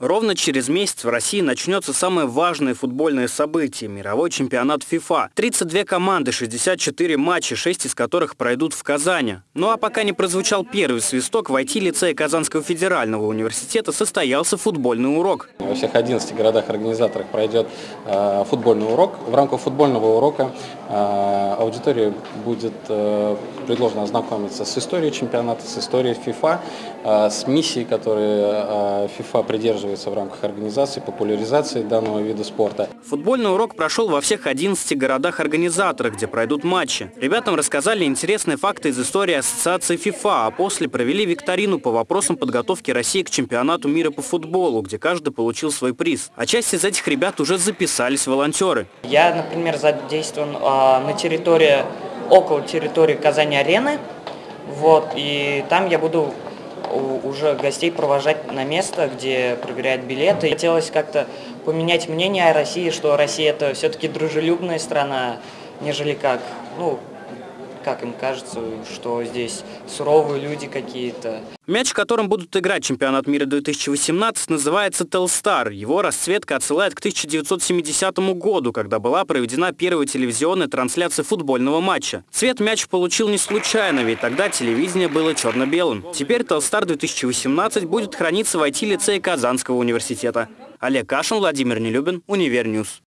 Ровно через месяц в России начнется самое важное футбольное событие – мировой чемпионат ФИФА. 32 команды, 64 матча, 6 из которых пройдут в Казани. Ну а пока не прозвучал первый свисток, в IT-лицее Казанского федерального университета состоялся футбольный урок. Во всех 11 городах-организаторах пройдет э, футбольный урок. В рамках футбольного урока э, аудитории будет э, предложено ознакомиться с историей чемпионата, с историей ФИФА, э, с миссией, которые э, ФИФА придерживается в рамках организации, популяризации данного вида спорта. Футбольный урок прошел во всех 11 городах-организаторах, где пройдут матчи. Ребятам рассказали интересные факты из истории ассоциации ФИФА, а после провели викторину по вопросам подготовки России к чемпионату мира по футболу, где каждый получил свой приз. А часть из этих ребят уже записались волонтеры. Я, например, задействован э, на территории, около территории Казани-арены. Вот, и там я буду уже гостей провожать на место, где проверяют билеты. Хотелось как-то поменять мнение о России, что Россия это все-таки дружелюбная страна, нежели как, ну, как им кажется, что здесь суровые люди какие-то. Мяч, которым будут играть чемпионат мира 2018, называется «Телстар». Его расцветка отсылает к 1970 году, когда была проведена первая телевизионная трансляция футбольного матча. Цвет мяч получил не случайно, ведь тогда телевидение было черно-белым. Теперь «Телстар 2018» будет храниться в IT-лицее Казанского университета. Олег Кашин, Владимир Нелюбин, Универньюз.